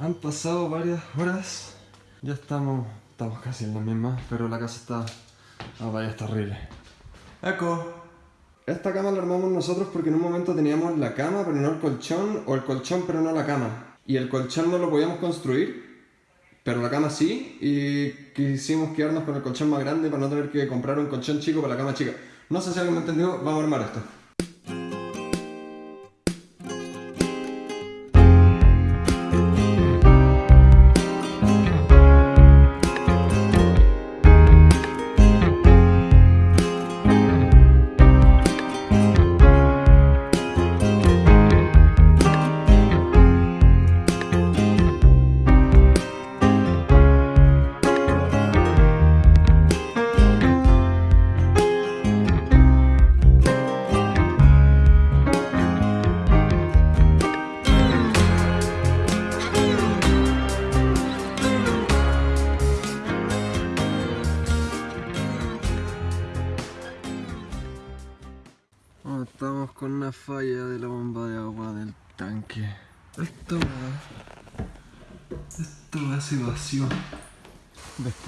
Han pasado varias horas. Ya estamos, estamos casi en la misma, pero la casa está... Vaya, está horrible. Eco. Esta cama la armamos nosotros porque en un momento teníamos la cama, pero no el colchón, o el colchón, pero no la cama. Y el colchón no lo podíamos construir, pero la cama sí, y quisimos quedarnos con el colchón más grande para no tener que comprar un colchón chico para la cama chica. No sé si alguien me entendió, vamos a armar esto.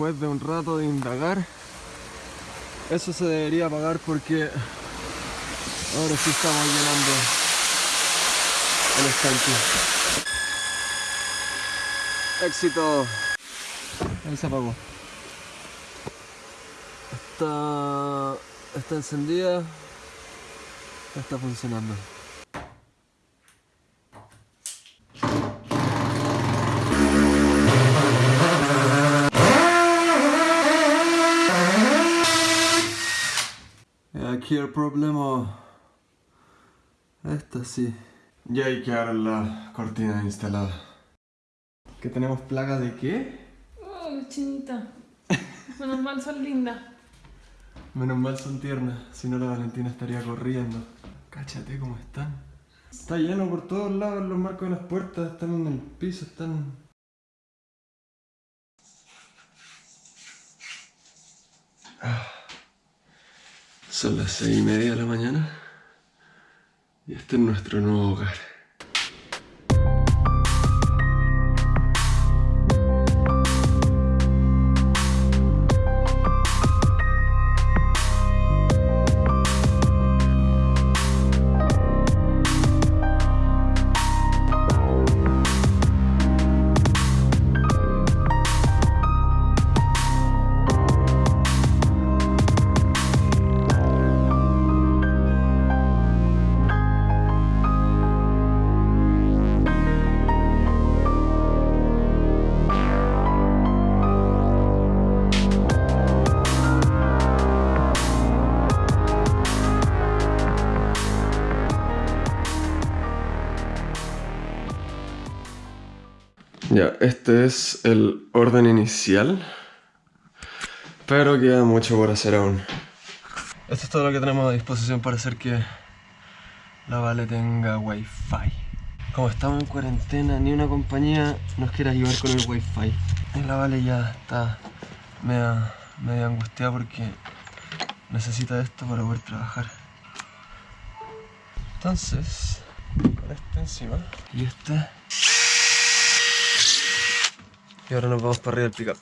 Después de un rato de indagar, eso se debería pagar porque ahora sí estamos llenando el estanque. ¡Éxito! Ahí se apagó. Está... está encendida. Está funcionando. El problema... Esta sí. Ya hay que dar la cortina instalada. ¿Que tenemos plaga de qué? Oh, chinita. Menos mal son lindas. Menos mal son tiernas, si no la Valentina estaría corriendo. Cáchate cómo están. Está lleno por todos lados los marcos de las puertas, están en el piso, están... Ah. Son las seis y media de la mañana y este es nuestro nuevo hogar. Este es el orden inicial, pero queda mucho por hacer aún. Esto es todo lo que tenemos a disposición para hacer que la Vale tenga wifi. Como estamos en cuarentena, ni una compañía nos quiere ayudar con el wifi. Y la Vale ya está media, media angustiada porque necesita esto para poder trabajar. Entonces, con este encima y este y ahora nos vamos para arriba del pickup.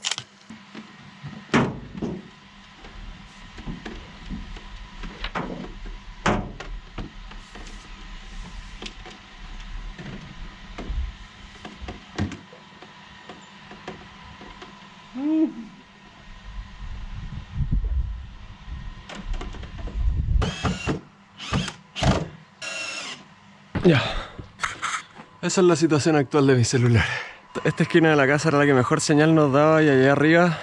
Ya. Esa es la situación actual de mi celular. Esta esquina de la casa era la que mejor señal nos daba y allá arriba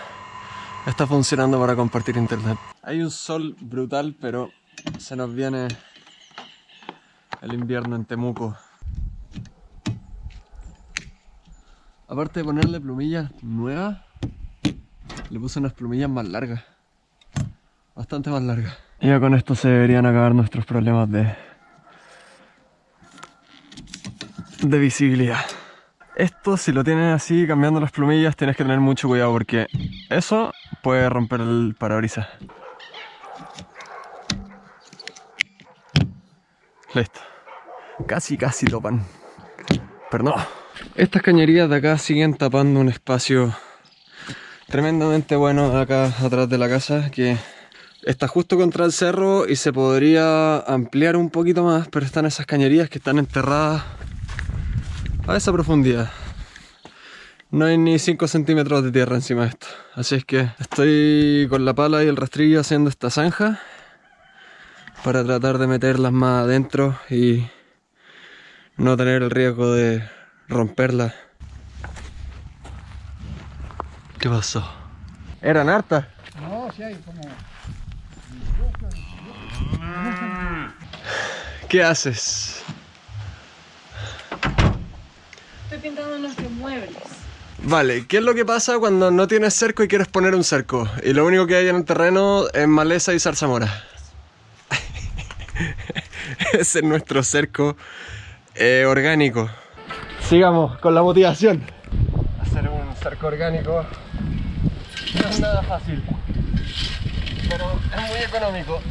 está funcionando para compartir internet. Hay un sol brutal, pero se nos viene el invierno en Temuco. Aparte de ponerle plumillas nuevas, le puse unas plumillas más largas. Bastante más largas. Y ya con esto se deberían acabar nuestros problemas de... de visibilidad. Esto, si lo tienes así, cambiando las plumillas, tienes que tener mucho cuidado porque eso puede romper el parabrisas. Listo. Casi, casi topan. Pero no. Estas cañerías de acá siguen tapando un espacio tremendamente bueno acá atrás de la casa que está justo contra el cerro y se podría ampliar un poquito más, pero están esas cañerías que están enterradas a esa profundidad. No hay ni 5 centímetros de tierra encima de esto. Así es que estoy con la pala y el rastrillo haciendo esta zanja para tratar de meterlas más adentro y no tener el riesgo de romperla. ¿Qué pasó? ¿Eran hartas? No, sí hay como... ¿Qué haces? Estoy pintando nuestros muebles. Vale, ¿qué es lo que pasa cuando no tienes cerco y quieres poner un cerco? Y lo único que hay en el terreno es maleza y zarzamora. Ese es nuestro cerco eh, orgánico. Sigamos con la motivación. Hacer un cerco orgánico no es nada fácil, pero es muy económico.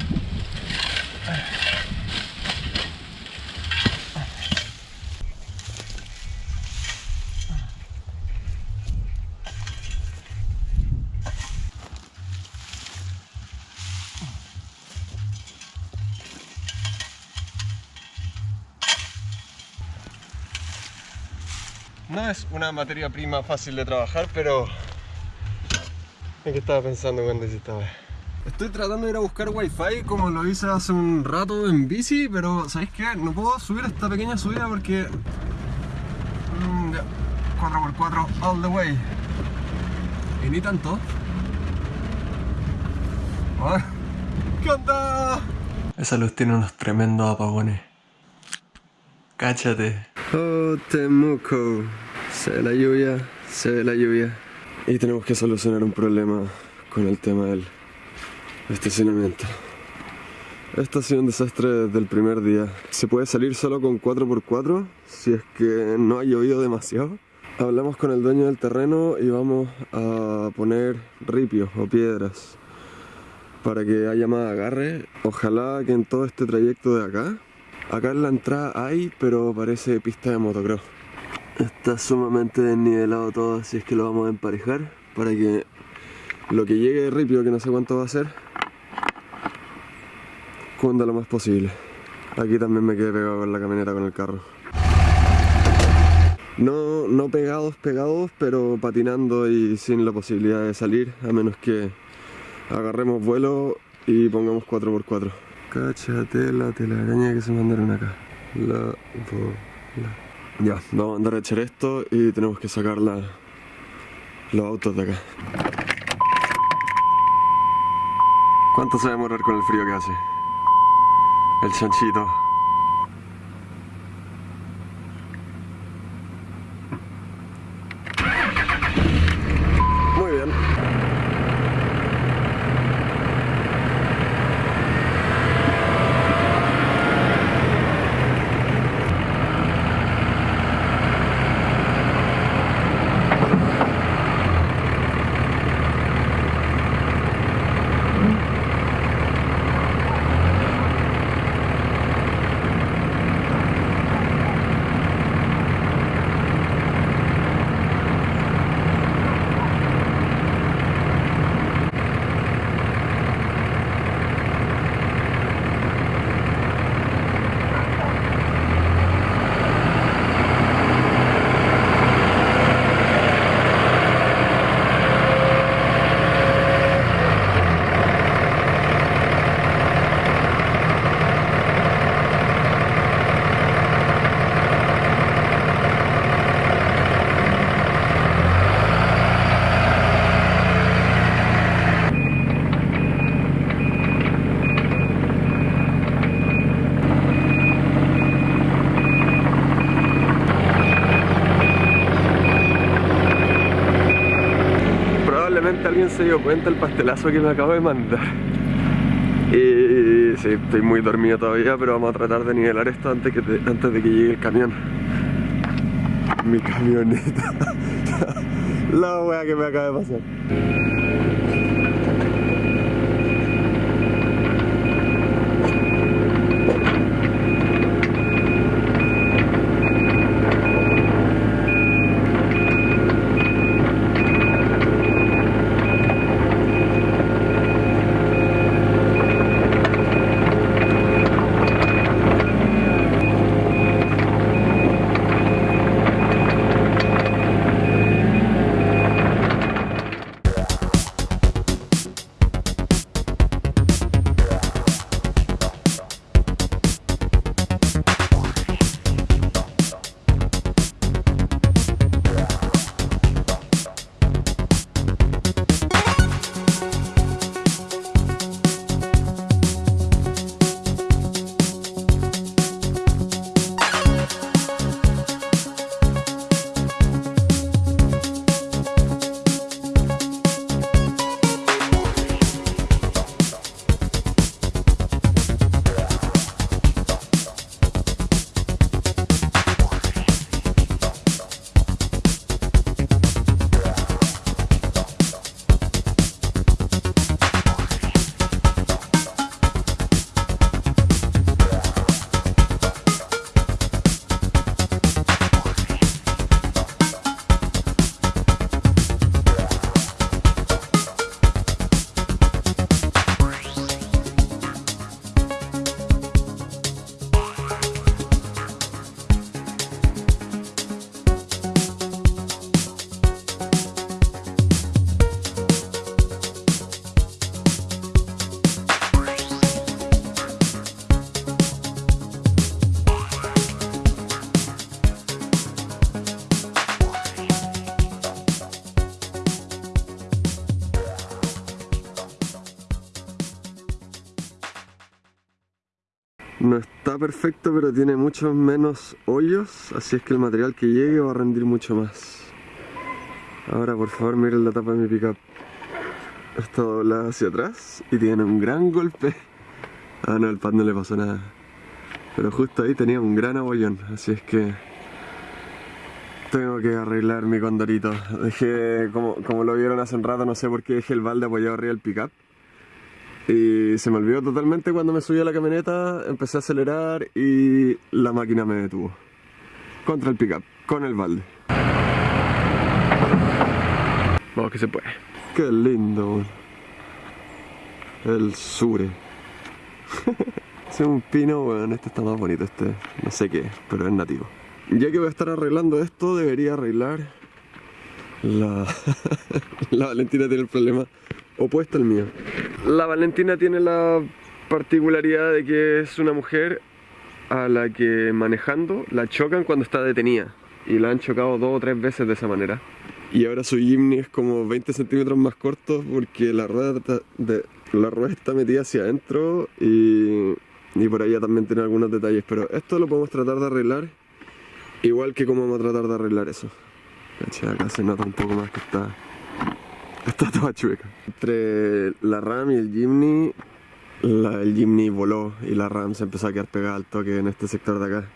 No es una materia prima fácil de trabajar, pero... ¿En qué estaba pensando cuando hice esta vez? Estoy tratando de ir a buscar wifi como lo hice hace un rato en bici, pero ¿sabéis qué? No puedo subir esta pequeña subida porque... Mm, ya, 4x4 all the way. Y ni tanto. Ah, ¿Qué onda? Esa luz tiene unos tremendos apagones. Cáchate. Oh, Temuco. Se ve la lluvia, se ve la lluvia. Y tenemos que solucionar un problema con el tema del estacionamiento. Esto ha sido un desastre desde el primer día. Se puede salir solo con 4x4 si es que no ha llovido demasiado. Hablamos con el dueño del terreno y vamos a poner ripios o piedras para que haya más agarre. Ojalá que en todo este trayecto de acá Acá en la entrada hay, pero parece pista de motocross. Está sumamente desnivelado todo, así es que lo vamos a emparejar para que lo que llegue de ripio, que no sé cuánto va a ser, cunda lo más posible. Aquí también me quedé pegado con la camioneta con el carro. No, no pegados, pegados, pero patinando y sin la posibilidad de salir, a menos que agarremos vuelo y pongamos 4x4. Cáchate la telaraña que se mandaron acá. La bola. Ya, vamos a andar a echar esto y tenemos que sacar la, los autos de acá. ¿Cuánto se va a demorar con el frío que hace? El chanchito. Muy bien. Probablemente alguien se dio cuenta del pastelazo que me acabo de mandar. Y sí, estoy muy dormido todavía, pero vamos a tratar de nivelar esto antes, que te- antes de que llegue el camión. Mi camioneta. La wea que me acaba de pasar. Perfecto, pero tiene muchos menos hoyos, así es que el material que llegue va a rendir mucho más. Ahora, por favor, miren la tapa de mi pickup. Está doblada hacia atrás y tiene un gran golpe. Ah, no, al pad no le pasó nada. Pero justo ahí tenía un gran abollón, así es que tengo que arreglar mi condorito. Dejé, como, como lo vieron hace un rato, no sé por qué dejé el balde apoyado arriba del pickup. Y se me olvidó totalmente cuando me subí a la camioneta, empecé a acelerar y la máquina me detuvo. Contra el pickup, con el balde. Vamos que se puede. Qué lindo. El sure. es un pino, bueno, este está más bonito, este no sé qué, pero es nativo. Ya que voy a estar arreglando esto, debería arreglar la, la Valentina tiene el problema opuesto al mío. La Valentina tiene la particularidad de que es una mujer a la que manejando la chocan cuando está detenida y la han chocado dos o tres veces de esa manera. Y ahora su Jimny es como 20 centímetros más corto porque la rueda, de, la rueda está metida hacia adentro y, y por allá también tiene algunos detalles. Pero esto lo podemos tratar de arreglar igual que como vamos a tratar de arreglar eso. Acá se nota un poco más que está, está toda chueca. Entre la RAM y el Jimny, el Jimny voló y la RAM se empezó a quedar pegada al toque en este sector de acá.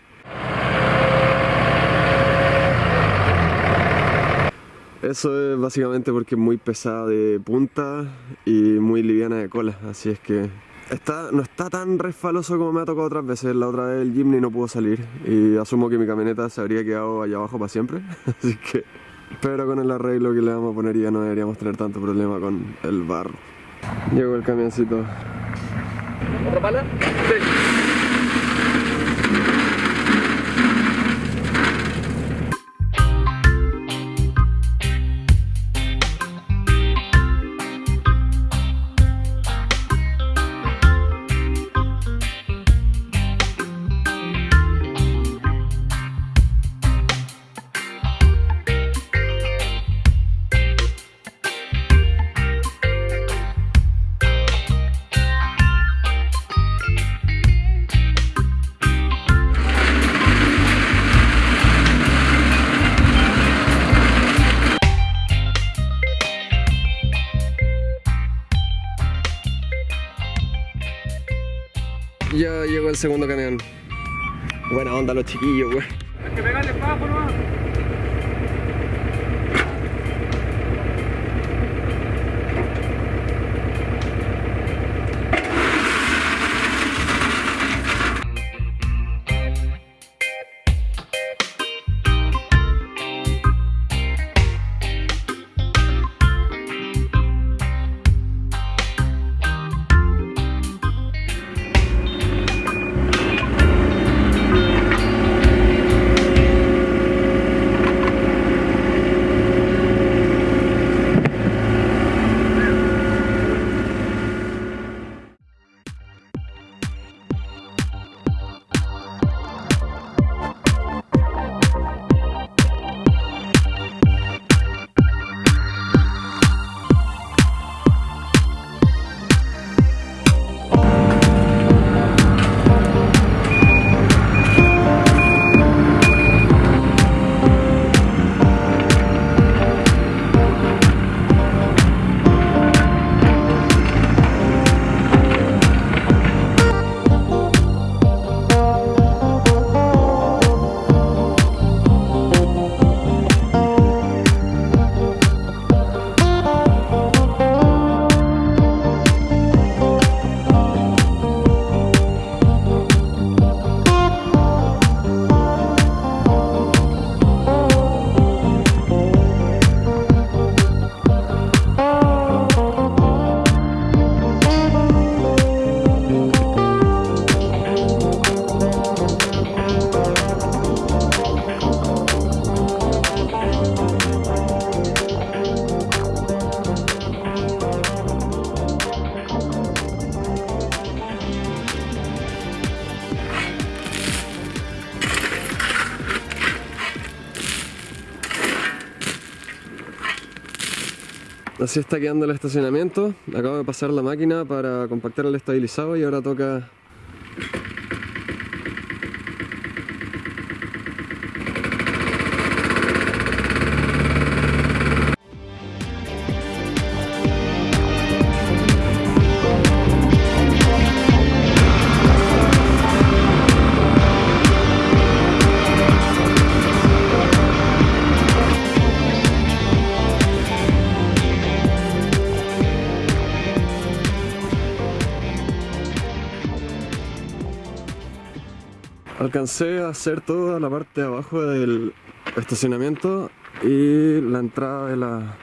Eso es básicamente porque es muy pesada de punta y muy liviana de cola, así es que está, no está tan resfaloso como me ha tocado otras veces. La otra vez el Jimny no pudo salir y asumo que mi camioneta se habría quedado allá abajo para siempre, así que... Pero con el arreglo que le vamos a poner ya no deberíamos tener tanto problema con el barro. Llegó el camioncito. ¿Otra pala? Sí. Segundo camión. Buena onda los chiquillos, güey. Así está quedando el estacionamiento. Acabo de pasar la máquina para compactar el estabilizado y ahora toca Alcancé a hacer toda la parte de abajo del estacionamiento y la entrada de la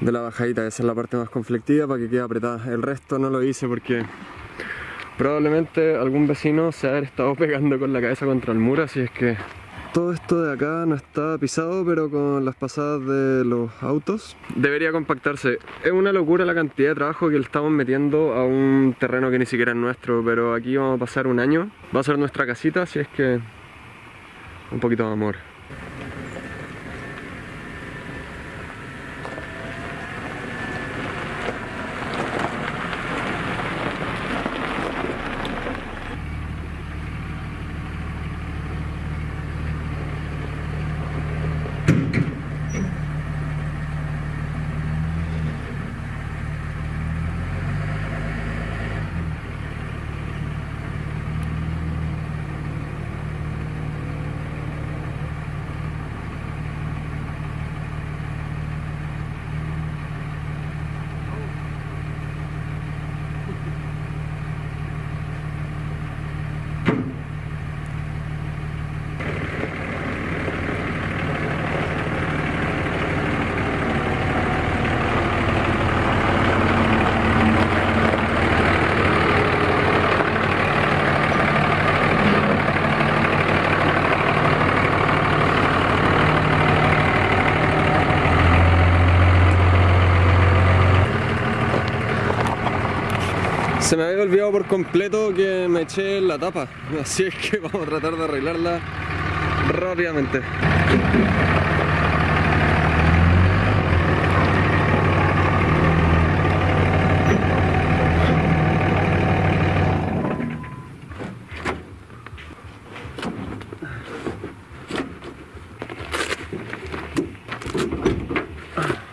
de la bajadita, esa es la parte más conflictiva para que quede apretada. El resto no lo hice porque probablemente algún vecino se ha estado pegando con la cabeza contra el muro, así es que todo esto de acá no está pisado, pero con las pasadas de los autos debería compactarse. Es una locura la cantidad de trabajo que le estamos metiendo a un terreno que ni siquiera es nuestro, pero aquí vamos a pasar un año. Va a ser nuestra casita, así es que un poquito de amor. Se me había olvidado por completo que me eché la tapa, así es que vamos a tratar de arreglarla rápidamente.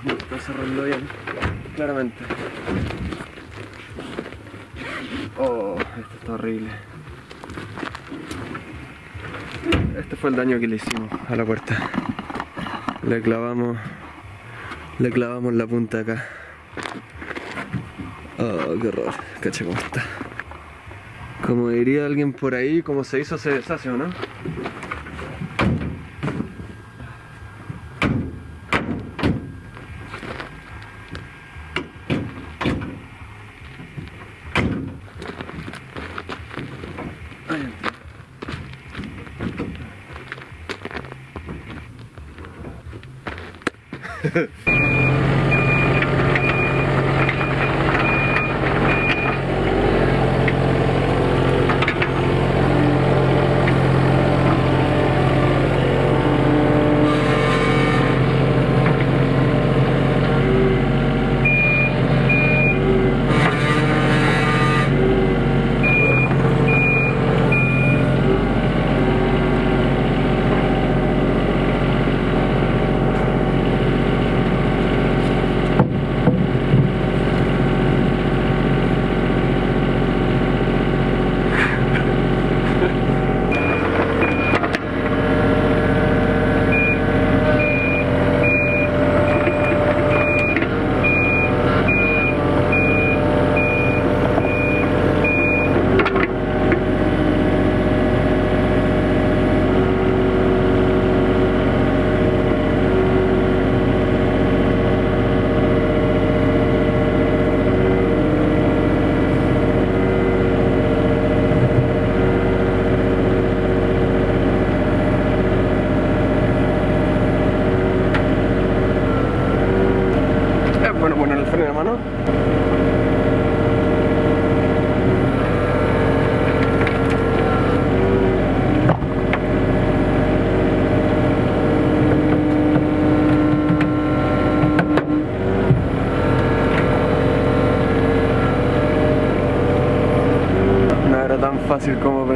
Está cerrando bien, claramente. Oh, esto está horrible. Este el daño que le hicimos a la puerta. Le clavamos, le clavamos la punta acá. Oh, qué horror. Cacha cómo está. Como diría alguien por ahí, como se hizo se deshace, ¿o no?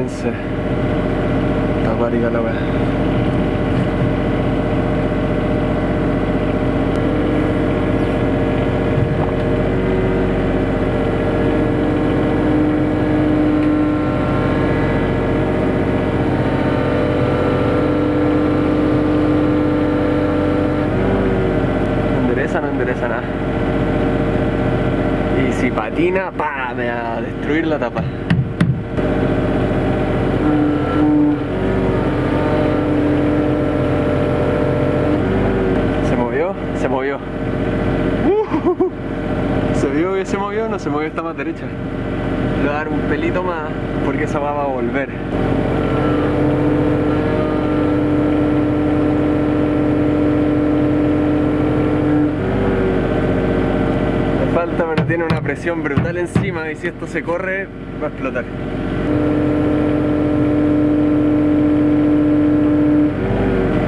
15 la guariga la vez patina, pa, me va a destruir la tapa. Está más derecha. Le voy a dar un pelito más porque esa va a volver. Le falta, pero tiene una presión brutal encima y si esto se corre, va a explotar.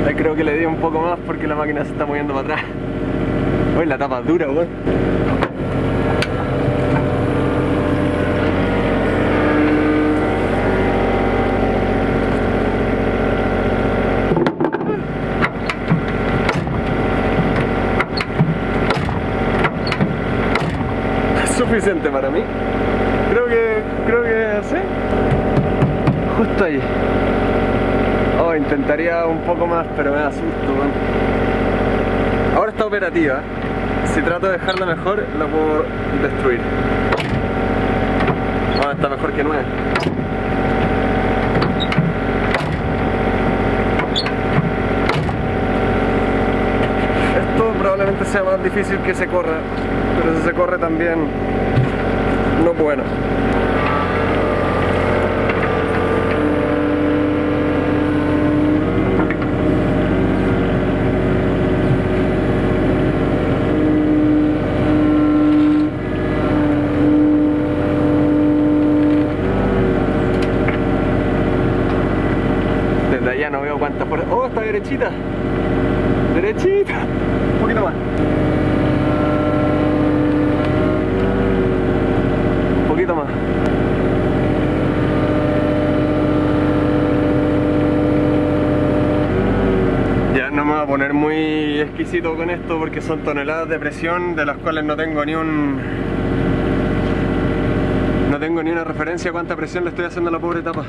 Ahí creo que le di un poco más porque la máquina se está moviendo para atrás. Uy, la tapa es dura, weón. Es suficiente para mí. Creo que, creo que sí. Justo ahí. Oh, intentaría un poco más, pero me da susto, weón. Ahora está operativa. Si trato de dejarla mejor, la puedo destruir. Ahora está mejor que nueva. Esto probablemente sea más difícil que se corra, pero se corre también no es bueno. Desde allá no veo cuántas por... ¡Oh, está! ¡Derechita! Un poquito más. Un poquito más. Ya no me voy a poner con esto porque son toneladas de presión de las cuales no tengo ni un... No tengo ni una referencia a cuánta presión le estoy haciendo a la pobre tapa.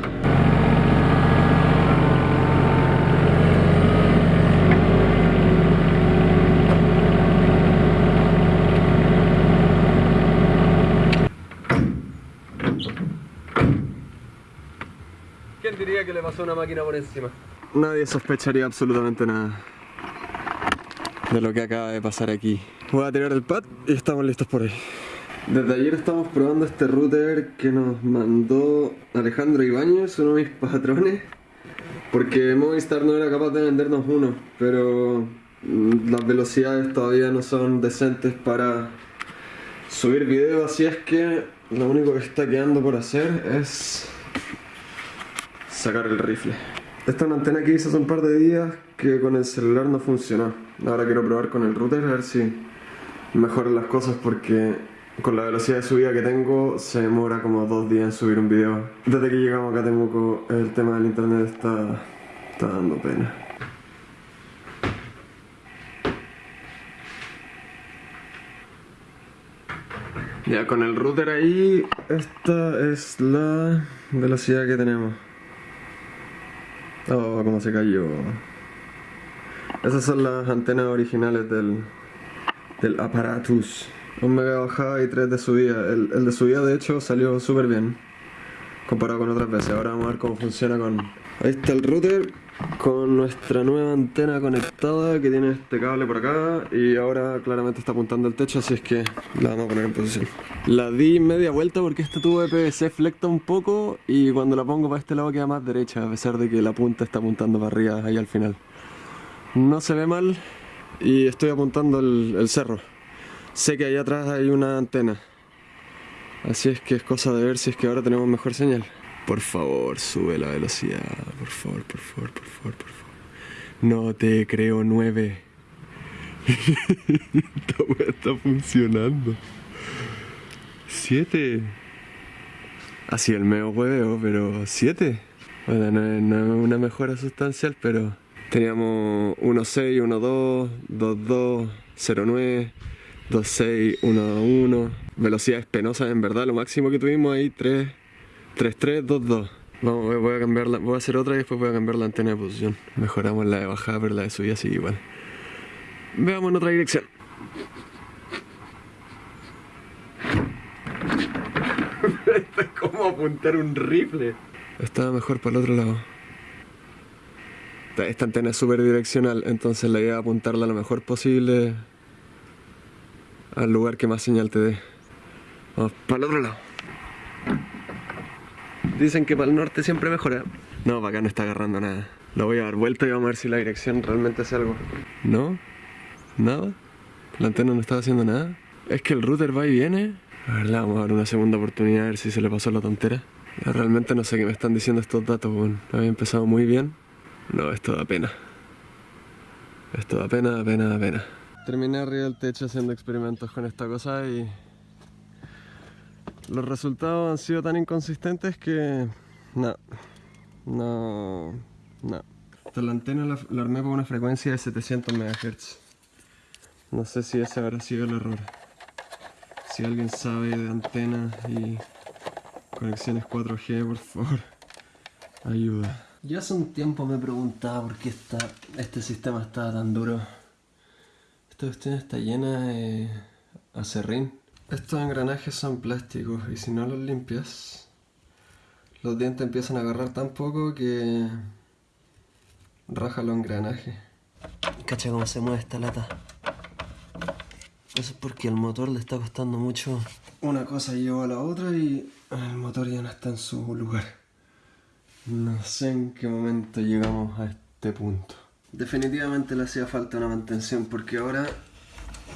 ¿Quién diría que le pasó una máquina por encima? Nadie sospecharía absolutamente nada de lo que acaba de pasar aquí. Voy a tirar el pad y estamos listos por ahí. Desde ayer estamos probando este router que nos mandó Alejandro Ibáñez, uno de mis patrones, porque Movistar no era capaz de vendernos uno, pero mm, las velocidades todavía no son decentes para subir video, así es que lo único que está quedando por hacer es sacar el rifle. Esta es una antena que hice hace un par de días que con el celular no funcionó. Ahora quiero probar con el router a ver si mejoran las cosas porque con la velocidad de subida que tengo se demora como dos días en subir un video. Desde que llegamos acá a Temuco el tema del internet está, está dando pena. Ya con el router ahí, esta es la velocidad que tenemos. Oh, cómo se cayó. Esas son las antenas originales del, aparatus. Un mega bajada y tres de subida. El, el de subida de hecho salió súper bien. Comparado con otras veces. Ahora vamos a ver cómo funciona con... Ahí está el router con nuestra nueva antena conectada que tiene este cable por acá y ahora claramente está apuntando al techo así es que la vamos a poner en posición. La di media vuelta porque este tubo de PVC flecta un poco y cuando la pongo para este lado queda más derecha a pesar de que la punta está apuntando para arriba ahí al final. No se ve mal y estoy apuntando el, cerro. Sé que ahí atrás hay una antena. Así es que es cosa de ver si es que ahora tenemos mejor señal. Por favor, sube la velocidad. Por favor, por favor, por favor, por favor. No te creo nueve. Esta weá está funcionando. Siete. Así el meo hueveo, pero siete. Bueno, no es, no es una mejora sustancial, pero teníamos 1.6, 1.2, 2.2, 0.9, 2.6, 1.1. Velocidades penosas, en verdad, lo máximo que tuvimos ahí, 3. 3322. Vamos, voy- voy a cambiar la, voy a hacer otra y después voy a cambiar la antena de posición. Mejoramos la de bajada, pero la de subida sigue igual. Veamos en otra dirección. Esto es como apuntar un rifle. Estaba mejor para el otro lado. Esta- antena es súper direccional, entonces la idea es apuntarla lo mejor posible al lugar que más señal te dé. Vamos para el otro lado. Dicen que para el norte siempre mejora. No, para acá no está agarrando nada. Lo voy a dar vuelta y vamos a ver si la dirección realmente hace algo. ¿No? ¿Nada? ¿La antena no estaba haciendo nada? Es que el router va y viene. A ver, le vamos a dar una segunda oportunidad a ver si se le pasó la tontera. Realmente no sé qué me están diciendo estos datos, weón. Había empezado muy bien. No, esto da pena. Esto da pena, pena, pena. Terminé arriba del techo haciendo experimentos con esta cosa y... Los resultados han sido tan inconsistentes que... No. No... No. Esta la antena la, armé por una frecuencia de 700 MHz. No sé si ese habrá sido el error. Si alguien sabe de antenas y conexiones 4G, por favor, ayuda. Ya hace un tiempo me preguntaba por qué está, este sistema está tan duro. Esta cuestión está llena de acerrín. Estos engranajes son plásticos y si no los limpias, los dientes empiezan a agarrar tan poco que raja los engranajes. Cacha cómo se mueve esta lata. Eso es porque al motor le está costando mucho. Una cosa lleva a la otra y el motor ya no está en su lugar. No sé en qué momento llegamos a este punto. Definitivamente le hacía falta una mantención porque ahora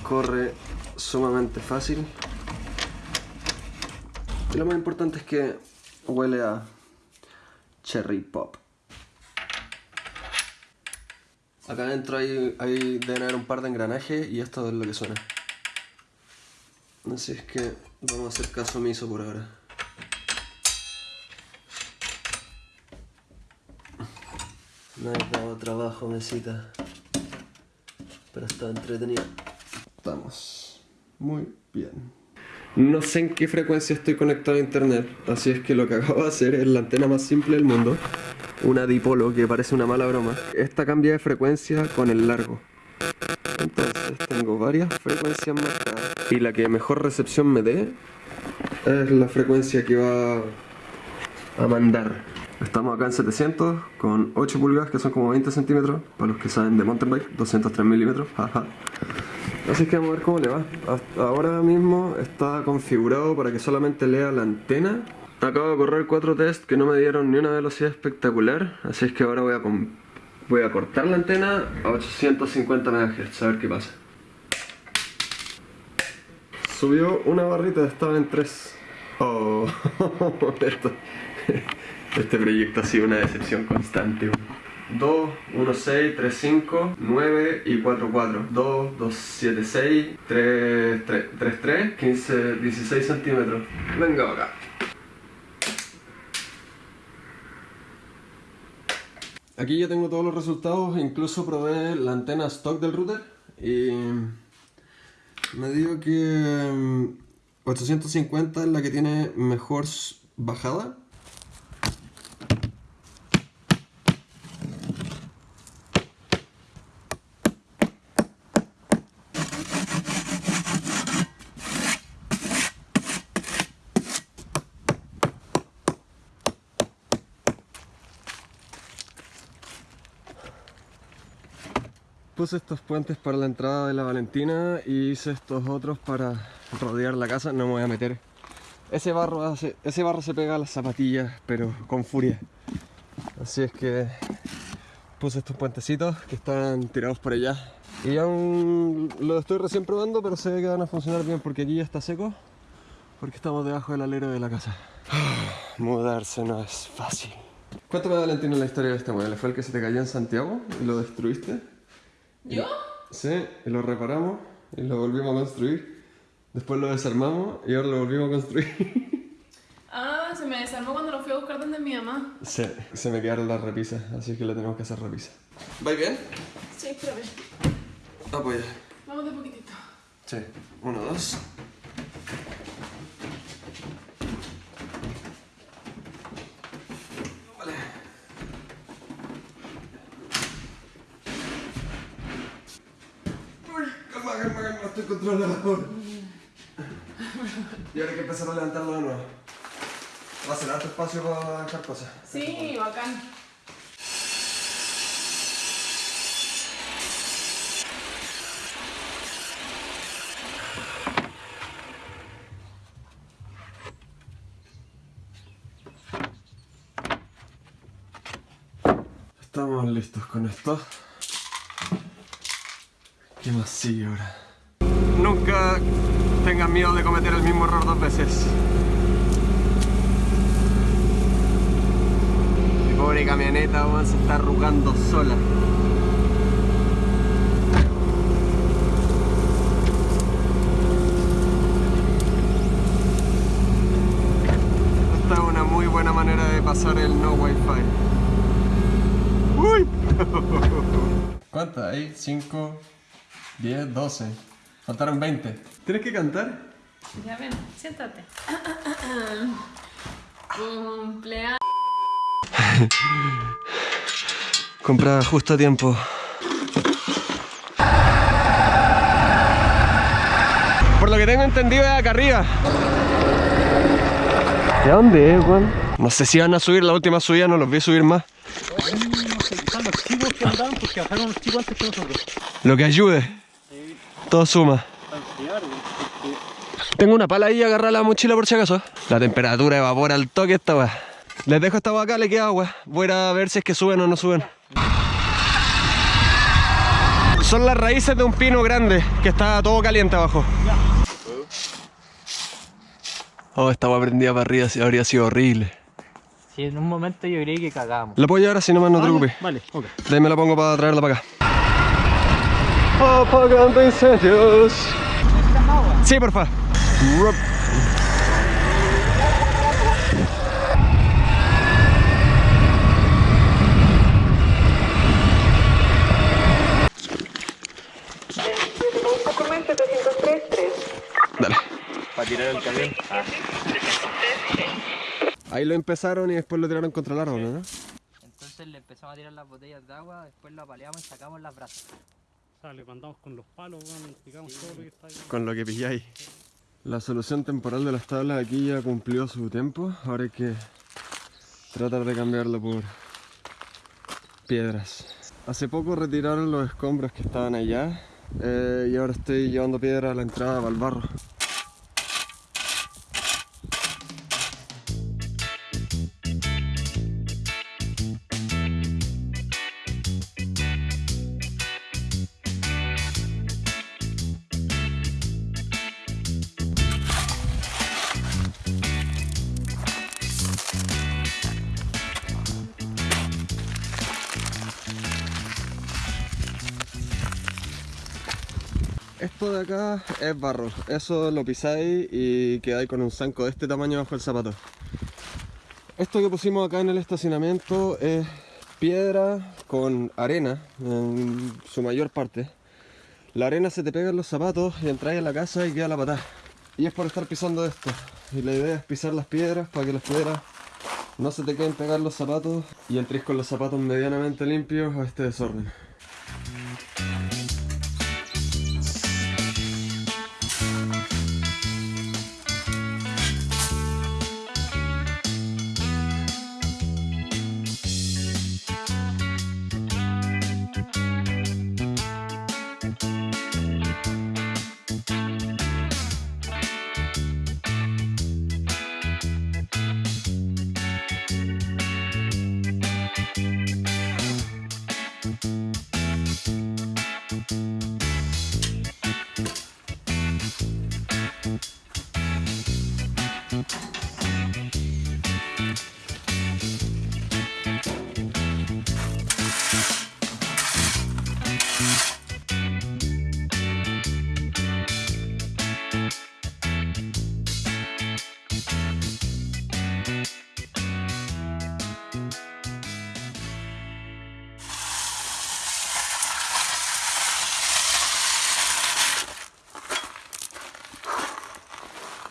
corre sumamente fácil. Y lo más importante es que huele a cherry pop. Acá adentro hay, hay deben haber un par de engranajes y esto es lo que suena. Así es que vamos a hacer caso omiso por ahora. Me has dado trabajo, mesita. Pero está entretenido. Estamos muy bien. No sé en qué frecuencia estoy conectado a internet, así es que lo que acabo de hacer es la antena más simple del mundo, una dipolo que parece una mala broma. Esta cambia de frecuencia con el largo. Entonces tengo varias frecuencias marcadas y la que mejor recepción me dé es la frecuencia que va a mandar. Estamos acá en 700 con 8 pulgadas que son como 20 centímetros para los que saben de mountain bike, 203 milímetros. Así que vamos a ver cómo le va. Ahora mismo está configurado para que solamente lea la antena. Acabo de correr 4 tests que no me dieron ni una velocidad espectacular, así es que ahora voy a, voy a cortar la antena a 850 MHz, a ver qué pasa. Subió una barrita, estaba en 3. Oh, esto- este proyecto ha sido una decepción constante. 2, 1, 6, 3, 5, 9 y 4, 4. 2, 2, 7, 6, 3, 3, 3, 3, 15, 16 centímetros. Venga acá. Aquí ya tengo todos los resultados, incluso probé la antena stock del router y me digo que mm, 850 es la que tiene mejor bajada. Puse estos puentes para la entrada de la Valentina y hice estos otros para rodear la casa. No me voy a meter. Ese barro, ese barro se pega a las zapatillas, pero con furia. Así es que puse estos puentecitos que están tirados por allá. Y aún lo estoy recién probando, pero se ve que van a funcionar bien porque aquí ya está seco. Porque estamos debajo del alero de la casa. Mudarse no es fácil. Cuéntame, Valentina, la historia de este mueble. ¿Fue el que se te cayó en Santiago y lo destruiste? ¿Yo? Sí, y lo reparamos y lo volvimos a construir. Después lo desarmamos y ahora lo volvimos a construir. Ah, se me desarmó cuando lo fui a buscar donde mi mamá. sí, se me quedaron las repisas, así que le tenemos que hacer repisa. ¿Va bien? Sí, espérame. Apoya. Vamos de poquitito. Sí, uno, dos. Y ahora hay que empezar a levantarlo de nuevo. Va a ser alto espacio para dejar cosas. Sí, bacán. Estamos listos con esto. ¿Qué más sigue ahora? Nunca tengan miedo de cometer el mismo error dos veces. Mi pobre camioneta weón, se está arrugando sola. Esta es una muy buena manera de pasar el no wifi. ¡Uy! ¿Cuántas hay? 5, 10, 12. Faltaron 20. ¿Tienes que cantar? Ya ven, siéntate. Cumpleaños. Comprada justo a tiempo. Por lo que tengo entendido es acá arriba. ¿De dónde es, Juan? No sé si van a subir la última subida, no los vi subir más. No sé, quizás los chicos que andaban porque bajaron los chicos antes que nosotros. Lo que ayude. Todo suma. Tengo una pala ahí agarrada a la mochila por si acaso. La temperatura evapora al toque esta weá. Les dejo esta agua acá, le queda agua. Voy a ir a ver si es que suben o no suben. Son las raíces de un pino grande que está todo caliente abajo. Oh, esta agua prendida para arriba habría sido horrible. Sí, en un momento yo creí que cagamos. ¿La puedo llevar así nomás? No te preocupes. Vale, ok. De ahí me la pongo para traerla para acá. Apagando incendios. Sí, porfa. Rup. Dale. Para tirar el camión. Ahí lo empezaron y después lo tiraron contra el árbol, ¿no? Entonces le empezamos a tirar las botellas de agua, después lo apaleamos y sacamos las brasas. Le mandamos con los palos, todo lo que está ahí. Con lo que pilláis. La solución temporal de las tablas aquí ya cumplió su tiempo. Ahora hay que tratar de cambiarlo por piedras. Hace poco retiraron los escombros que estaban allá eh, y ahora estoy llevando piedra a la entrada para el barro. Esto de acá es barro, eso lo pisáis y quedáis con un zanco de este tamaño bajo el zapato. Esto que pusimos acá en el estacionamiento es piedra con arena en su mayor parte. La arena se te pega en los zapatos y entráis a la casa y queda la patada. Y es por estar pisando esto. Y la idea es pisar las piedras para que las piedras no se te queden pegar los zapatos y entres con los zapatos medianamente limpios a este desorden.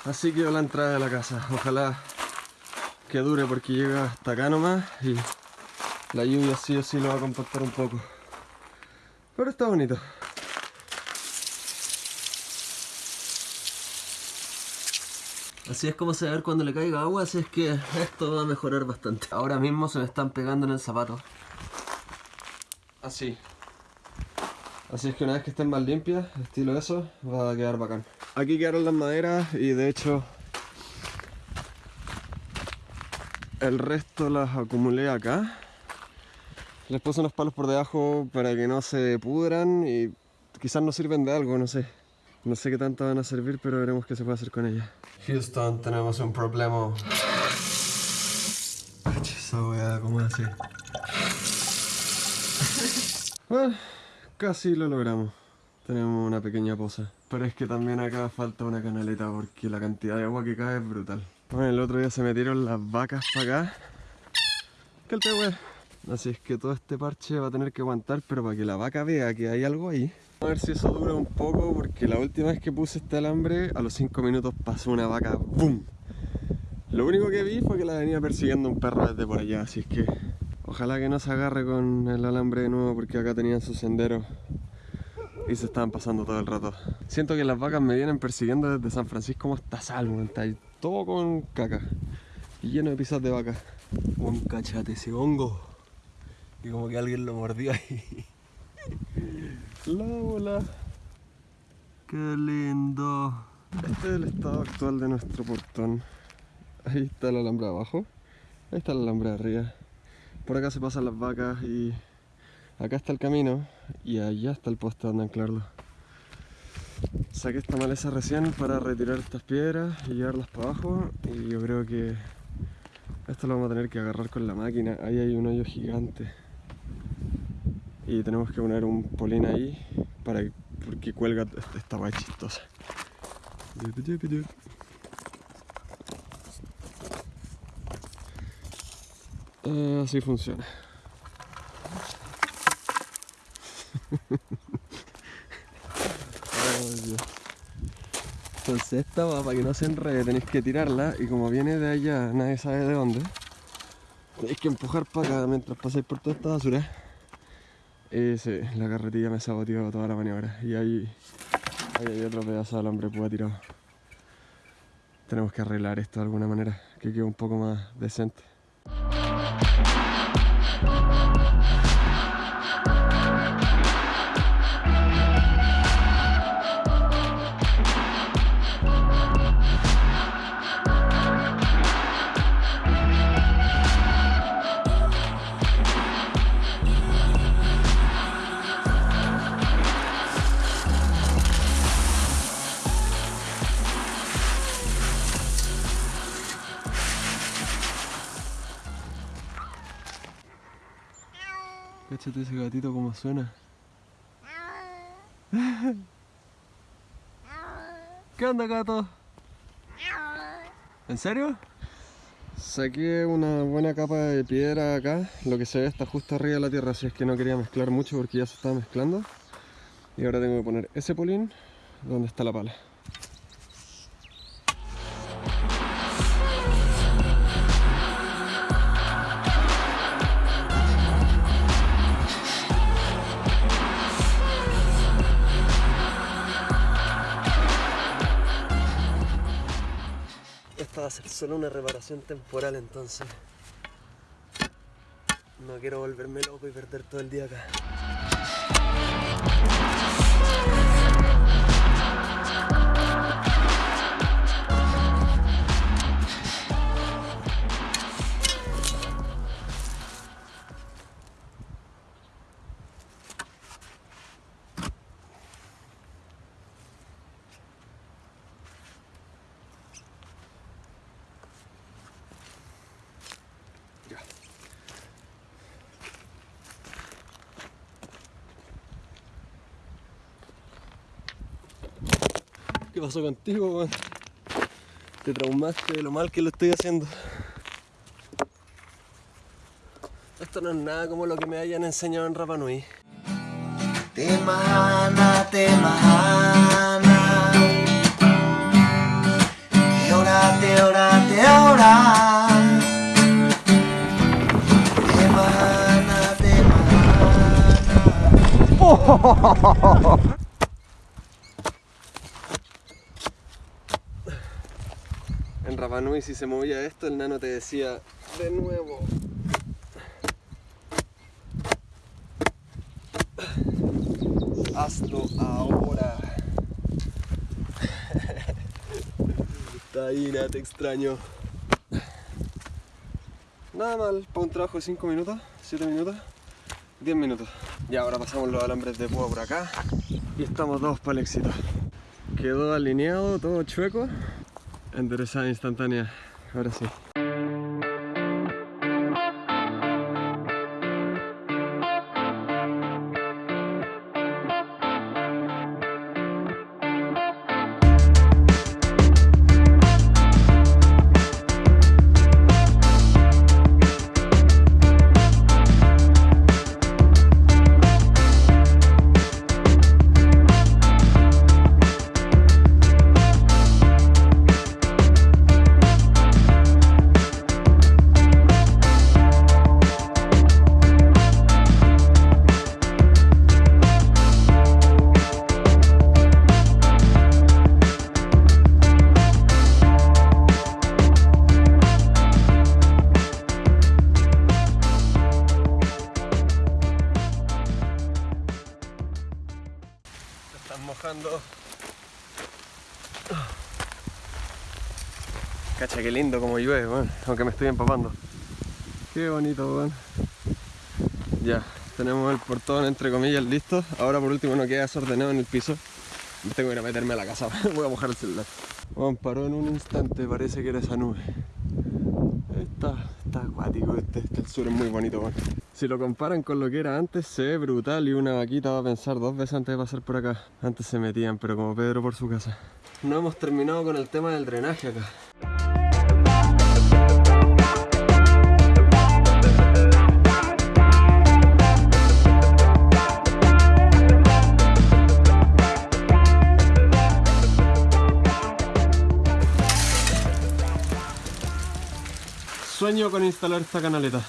Así quedó la entrada de la casa. Ojalá que dure porque llega hasta acá nomás y la lluvia sí o sí lo va a compactar un poco. Pero está bonito. Así es como se va a ver cuando le caiga agua, así es que esto va a mejorar bastante. Ahora mismo se me están pegando en el zapato. Así. Así es que una vez que estén más limpias, estilo eso, va a quedar bacán. Aquí quedaron las maderas y de hecho el resto las acumulé acá. Les puse unos palos por debajo para que no se pudran y quizás nos sirven de algo, no sé. No sé qué tanto van a servir, pero veremos qué se puede hacer con ellas. Houston, tenemos un problema. Esa weá, ¿cómo así? Bueno, casi lo logramos. Tenemos una pequeña poza. Pero es que también acá falta una canaleta porque la cantidad de agua que cae es brutal. Bueno, el otro día se metieron las vacas para acá. ¿Qué el weá? Así es que todo este parche va a tener que aguantar, pero para que la vaca vea que hay algo ahí. A ver si eso dura un poco, porque la última vez que puse este alambre, a los 5 minutos pasó una vaca ¡BUM! Lo único que vi fue que la venía persiguiendo un perro desde por allá, así es que ojalá que no se agarre con el alambre de nuevo, porque acá tenían su sendero y se estaban pasando todo el rato. Siento que las vacas me vienen persiguiendo desde San Francisco hasta Salmo, está ahí todo con caca y lleno de pisas de vaca. Un cachate ese hongo. Y como que alguien lo mordió ahí. La bola. Qué lindo. Este es el estado actual de nuestro portón. Ahí está el alambre abajo. Ahí está el alambre arriba. Por acá se pasan las vacas y acá está el camino y allá está el poste donde anclarlo. Saqué esta maleza recién para retirar estas piedras y llevarlas para abajo y yo creo que esto lo vamos a tener que agarrar con la máquina. Ahí hay un hoyo gigante y tenemos que poner un polín ahí para que, porque cuelga esta guay chistosa. Ah, así funciona. Entonces esta va para que no se enrede, tenéis que tirarla y como viene de allá, nadie sabe de dónde, tenéis que empujar para acá mientras pasáis por toda esta basura. Sí, la carretilla me saboteó toda la maniobra. Y ahí hay otro pedazo de alambre púa tirado. Tenemos que arreglar esto de alguna manera, que quede un poco más decente. Cáchate ese gatito como suena. ¿Qué onda gato? ¿En serio? Saqué una buena capa de piedra acá, lo que se ve está justo arriba de la tierra, así es que no quería mezclar mucho porque ya se estaba mezclando. Y ahora tengo que poner ese polín donde está la pala. Va a ser solo una reparación temporal entonces. No quiero volverme loco y perder todo el día acá. Pasó contigo, weón? Te traumaste de lo mal que lo estoy haciendo. Esto no es nada como lo que me hayan enseñado en Rapa Nui. Te mahana, te mahana. Te ora, te ora, te ora. Te mahana, te mahana. En Nui si se movía esto, el nano te decía de nuevo. Hazlo ahora. Nada, te extraño. Nada mal, para un trabajo de 5 minutos, 7 minutos. 10 minutos. Y ahora pasamos los alambres de púa por acá y estamos todos para el éxito. Quedó alineado, todo chueco. Enderezada instantánea. Ahora sí. Como llueve, weón. Aunque me estoy empapando. Qué bonito, weón. Ya, tenemos el portón entre comillas listo. Ahora por último no queda desordenado en el piso. Tengo que ir a meterme a la casa. Voy a mojar el celular. Weón, paró en un instante, parece que era esa nube. Está, está acuático este, este el sur es muy bonito, weón. Si lo comparan con lo que era antes, se ve brutal y una vaquita va a pensar dos veces antes de pasar por acá. Antes se metían, pero como Pedro por su casa. No hemos terminado con el tema del drenaje acá. Sueño con instalar esta canaleta.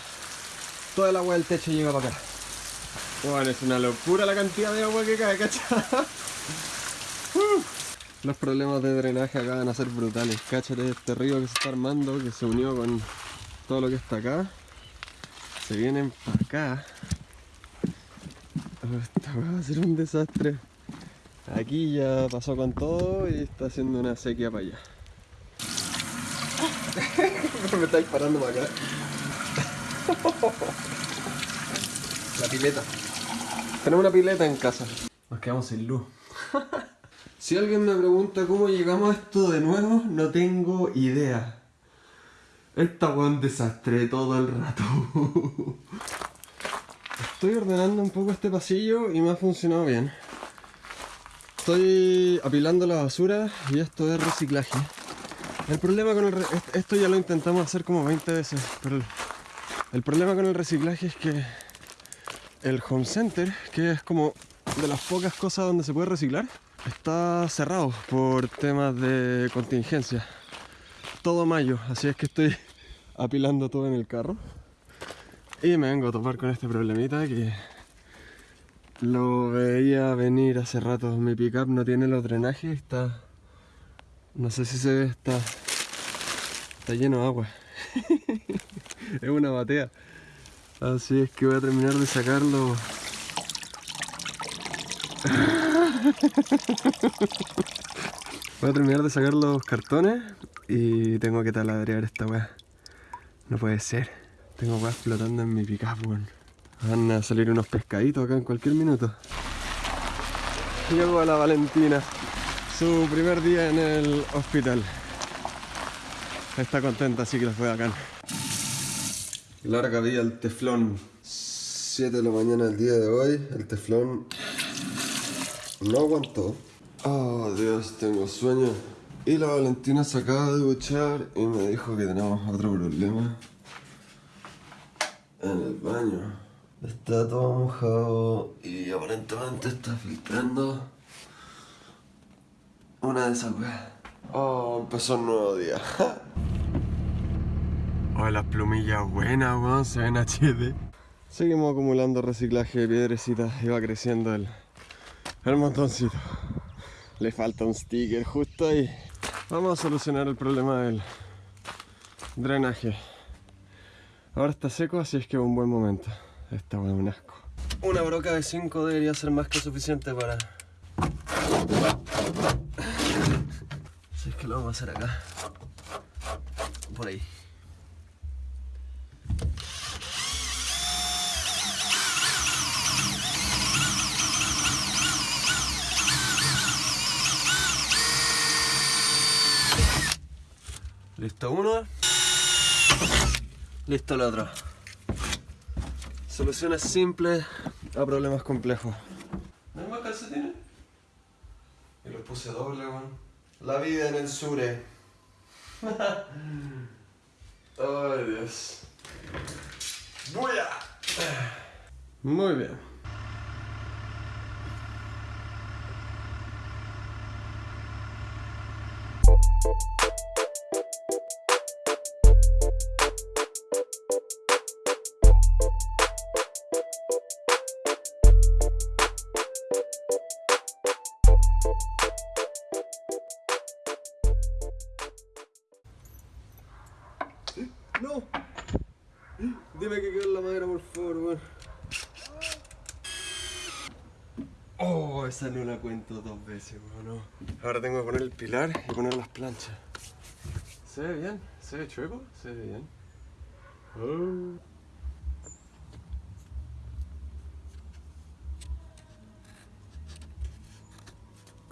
Toda el agua del techo llega para acá. Bueno, es una locura la cantidad de agua que cae, ¿cacha? Uh. Los problemas de drenaje acá van a ser brutales. Cáchate este río que se está armando, que se unió con todo lo que está acá. Se vienen para acá. Oh, Esto va a ser un desastre. Aquí ya pasó con todo y está haciendo una sequía para allá. Me está disparando para acá. La pileta. Tenemos una pileta en casa. Nos quedamos sin luz. si alguien me pregunta cómo llegamos a esto de nuevo, no tengo idea. Esta fue un desastre todo el rato. Estoy ordenando un poco este pasillo y me ha funcionado bien. Estoy apilando la basura y esto es reciclaje. El problema con el... Esto ya lo intentamos hacer como 20 veces, pero el problema con el reciclaje es que el home center, que es como de las pocas cosas donde se puede reciclar, está cerrado por temas de contingencia. Todo mayo, así es que estoy apilando todo en el carro. Y me vengo a topar con este problemita que lo veía venir hace rato. Mi pickup no tiene los drenajes, está... No sé si se ve, está... Está lleno de agua. es una batea. Así es que voy a terminar de sacarlo. Voy a terminar de sacar los cartones y tengo que taladrear esta weá. No puede ser. Tengo weá flotando en mi pickup, weón. Van a salir unos pescaditos acá en cualquier minuto. Llegó a la Valentina. Su primer día en el hospital. Está contenta, así que fue bacán. Larga vida el teflón. 7 de la mañana del día de hoy. El teflón no aguantó. Oh Dios, tengo sueño. Y la Valentina se acaba de duchar y me dijo que tenemos otro problema. En el baño. Está todo mojado y aparentemente está filtrando una de esas weas. Oh, empezó un nuevo día. Oh, las plumillas buenas, weón, se ven HD. Seguimos acumulando reciclaje de piedrecitas y va creciendo el, el montoncito. Le falta un sticker justo ahí. Vamos a solucionar el problema del drenaje. Ahora está seco, así es que es un buen momento. Esta weá es un asco. Una broca de 5 debería ser más que suficiente para lo vamos a hacer acá. Por ahí. Listo uno. Listo el otro. Soluciones simples a problemas complejos. Vida en el sure. Ay, Dios. ¡Buya! Muy bien. Esa no la cuento dos veces, weón. No. Ahora tengo que poner el pilar y poner las planchas. ¿Se ve bien? ¿Se ve chueco? Se ve bien. Oh.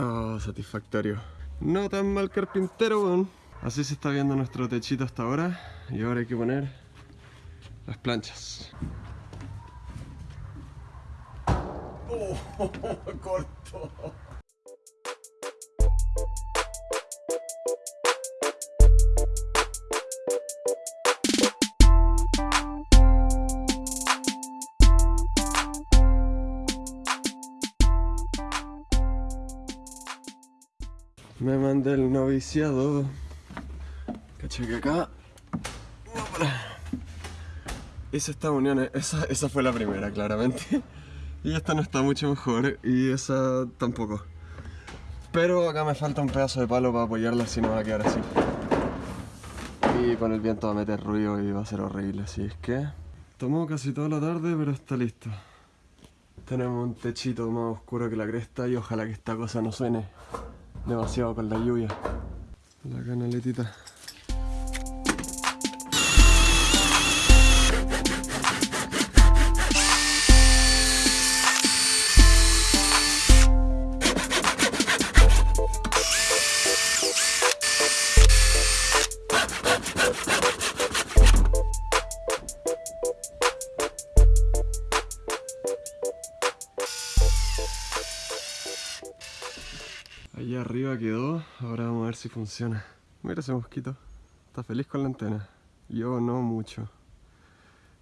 Oh, satisfactorio. No tan mal carpintero, weón. Así se está viendo nuestro techito hasta ahora. Y ahora hay que poner las planchas. Corto. Me mandé el noviciado. Caché que acá. Hice esta unión, esa, esa fue la primera, claramente. Y esta no está mucho mejor, y esa tampoco. Pero acá me falta un pedazo de palo para apoyarla, si no va a quedar así. Y con el viento va a meter ruido y va a ser horrible, así es que... Tomó casi toda la tarde, pero está listo. Tenemos un techito más oscuro que la cresta y ojalá que esta cosa no suene demasiado con la lluvia. La canaletita. Si funciona. Mira ese mosquito, está feliz con la antena. Yo no mucho.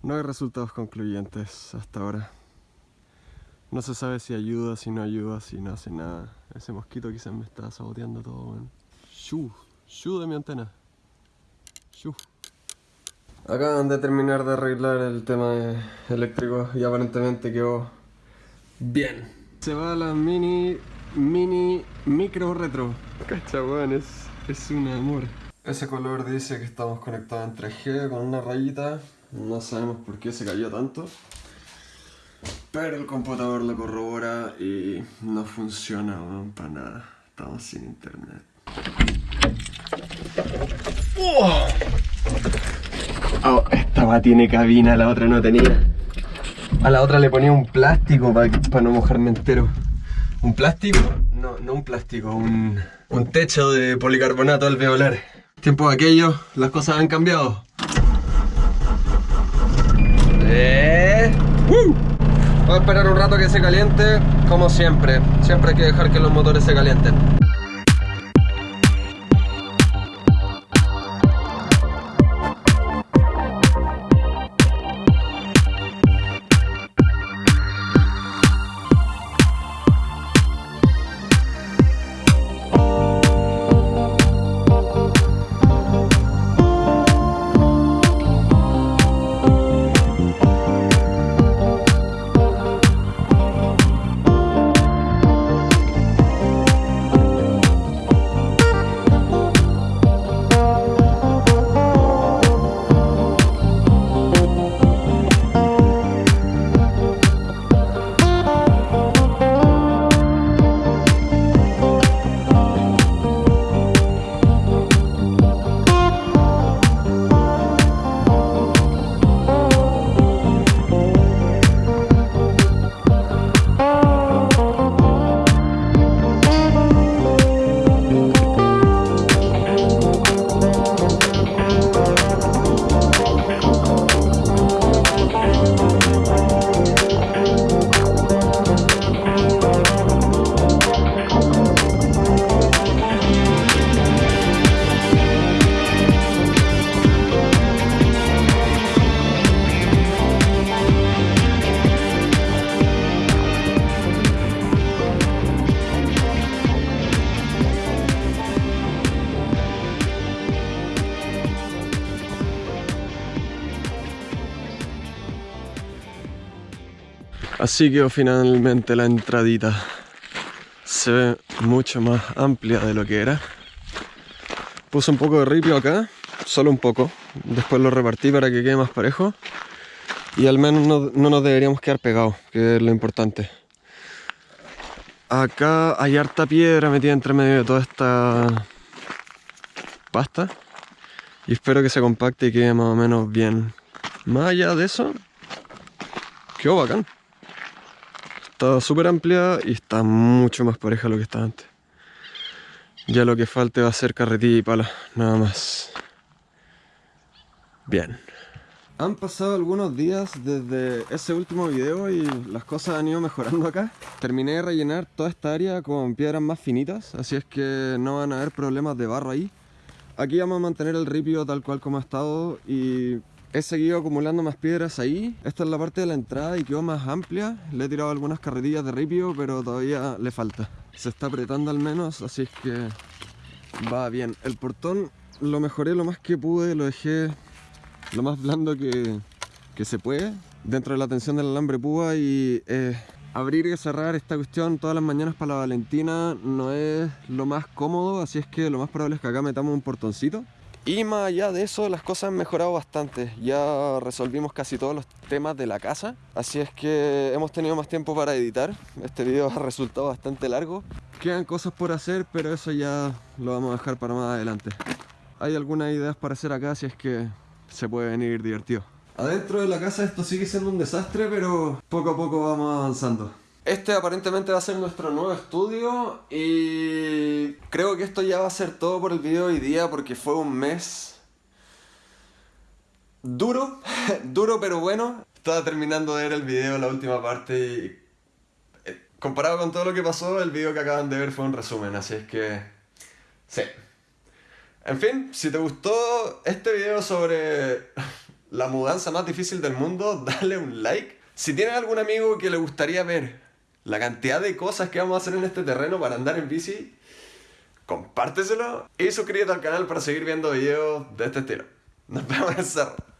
No hay resultados concluyentes hasta ahora. No se sabe si ayuda, si no ayuda, si no hace nada. Ese mosquito quizás me está saboteando todo, weón. Shu, shu de mi antena. Shu. Acaban de terminar de arreglar el tema eléctrico y aparentemente quedó bien. Se va la mini mini micro retro. Cacha, weón, es, es un amor. Ese color dice que estamos conectados en 3G con una rayita. No sabemos por qué se cayó tanto. Pero el computador lo corrobora y no funciona, weón, para nada. Estamos sin internet. ¡Oh! Oh, esta va tiene cabina, la otra no tenía. A la otra le ponía un plástico para no mojarme entero. ¿Un plástico? No, no un plástico, un, un techo de policarbonato alveolar. Tiempo de aquello, las cosas han cambiado. Eh. ¡Uh! Voy a esperar un rato que se caliente, como siempre. Siempre hay que dejar que los motores se calienten. Así quedó finalmente la entradita. Se ve mucho más amplia de lo que era. Puse un poco de ripio acá, solo un poco. Después lo repartí para que quede más parejo. Y al menos no, no nos deberíamos quedar pegados, que es lo importante. Acá hay harta piedra metida entre medio de toda esta pasta. Y espero que se compacte y quede más o menos bien. Más allá de eso, quedó bacán. Está súper amplia y está mucho más pareja lo que estaba antes. Ya lo que falte va a ser carretilla y pala, nada más. Bien. Han pasado algunos días desde ese último video y las cosas han ido mejorando acá. Terminé de rellenar toda esta área con piedras más finitas, así es que no van a haber problemas de barro ahí. Aquí vamos a mantener el ripio tal cual como ha estado y he seguido acumulando más piedras ahí. Esta es la parte de la entrada y quedó más amplia. Le he tirado algunas carretillas de ripio, pero todavía le falta. Se está apretando al menos, así es que va bien. El portón lo mejoré lo más que pude, lo dejé lo más blando que, que se puede dentro de la tensión del alambre púa y eh, abrir y cerrar esta cuestión todas las mañanas para la Valentina no es lo más cómodo, así es que lo más probable es que acá metamos un portoncito. Y más allá de eso, las cosas han mejorado bastante. Ya resolvimos casi todos los temas de la casa. Así es que hemos tenido más tiempo para editar. Este video ha resultado bastante largo. Quedan cosas por hacer, pero eso ya lo vamos a dejar para más adelante. Hay algunas ideas para hacer acá, así es que se puede venir divertido. Adentro de la casa esto sigue siendo un desastre, pero poco a poco vamos avanzando. Este aparentemente va a ser nuestro nuevo estudio y creo que esto ya va a ser todo por el video de hoy día porque fue un mes duro, duro pero bueno. Estaba terminando de ver el video, la última parte y eh, comparado con todo lo que pasó, el video que acaban de ver fue un resumen, así es que sí. En fin, si te gustó este video sobre la mudanza más difícil del mundo, dale un like. Si tienes algún amigo que le gustaría ver la cantidad de cosas que vamos a hacer en este terreno para andar en bici, compárteselo y suscríbete al canal para seguir viendo videos de este estilo. Nos vemos en el.